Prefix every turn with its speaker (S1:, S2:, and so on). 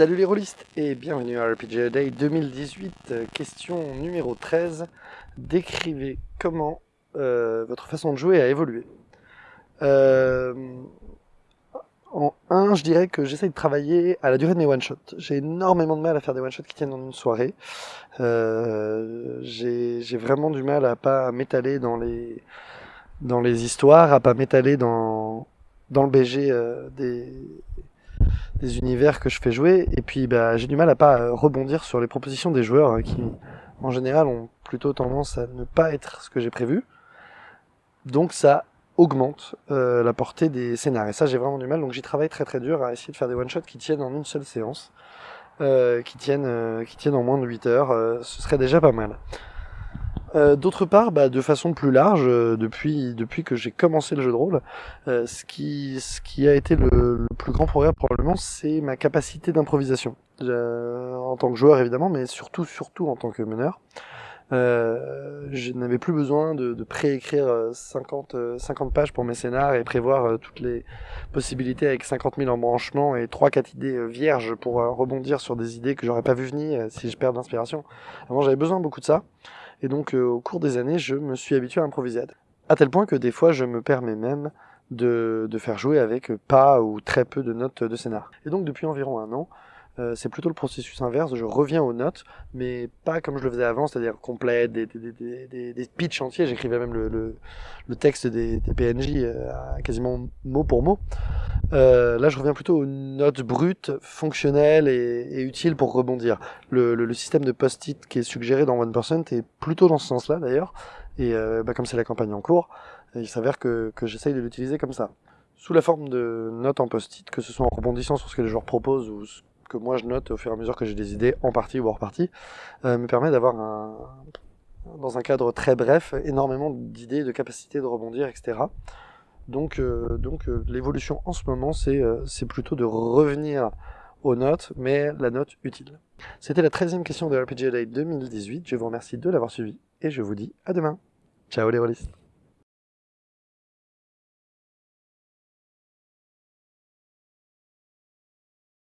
S1: Salut les rôlistes et bienvenue à RPG Day 2018, euh, question numéro 13. Décrivez comment euh, votre façon de jouer a évolué. Euh, en 1, je dirais que j'essaye de travailler à la durée de mes one-shots. J'ai énormément de mal à faire des one-shots qui tiennent en une soirée. J'ai vraiment du mal à pas m'étaler dans les, dans les histoires, à pas m'étaler dans, dans le BG des des univers que je fais jouer. Et puis bah, j'ai du mal à pas euh, rebondir sur les propositions des joueurs hein, qui, en général, ont plutôt tendance à ne pas être ce que j'ai prévu. Donc ça augmente euh, la portée des scénarios. Et ça, j'ai vraiment du mal. Donc j'y travaille très très dur à essayer de faire des one-shots qui tiennent en une seule séance. Euh, qui, tiennent, qui tiennent en moins de 8 heures. ce serait déjà pas mal. Euh, d'autre part, bah, de façon plus large, euh, depuis, depuis que j'ai commencé le jeu de rôle, euh, ce, qui, ce qui a été le, le plus grand progrès probablement, c'est ma capacité d'improvisation. en tant que joueur évidemment, mais surtout, surtout en tant que meneur. je n'avais plus besoin de, de préécrire 50, 50 pages pour mes scénars et prévoir toutes les possibilités avec 50 000 embranchements et 3-4 idées vierges pour rebondir sur des idées que j'aurais pas vu venir si je perds d'inspiration. Avant j'avais besoin beaucoup de ça. Et donc, euh, au cours des années, je me suis habitué à improviser. À tel point que des fois, je me permets même de, de faire jouer avec pas ou très peu de notes de scénar. Et donc, depuis environ un an, euh, c'est plutôt le processus inverse, je reviens aux notes, mais pas comme je le faisais avant, c'est-à-dire complet, des, des, des, pitchs entiers, j'écrivais même le, texte des, PNJ euh, quasiment mot pour mot. Euh, là, je reviens plutôt aux notes brutes, fonctionnelles et, utiles pour rebondir. Le, système de post-it qui est suggéré dans OnePercent est plutôt dans ce sens-là d'ailleurs, et bah, comme c'est la campagne en cours, il s'avère que, que j'essaye de l'utiliser comme ça sous la forme de notes en post-it, que ce soit en rebondissant sur ce que les joueurs proposent ou que moi je note au fur et à mesure que j'ai des idées en partie ou hors partie, euh, me permet d'avoir un, dans un cadre très bref, énormément d'idées, de capacités de rebondir, etc. Donc, euh, donc euh, l'évolution en ce moment, c'est c'est plutôt de revenir aux notes, mais la note utile. C'était la 13e question de RPG Day 2018, je vous remercie de l'avoir suivi, et je vous dis à demain. Ciao les rôlistes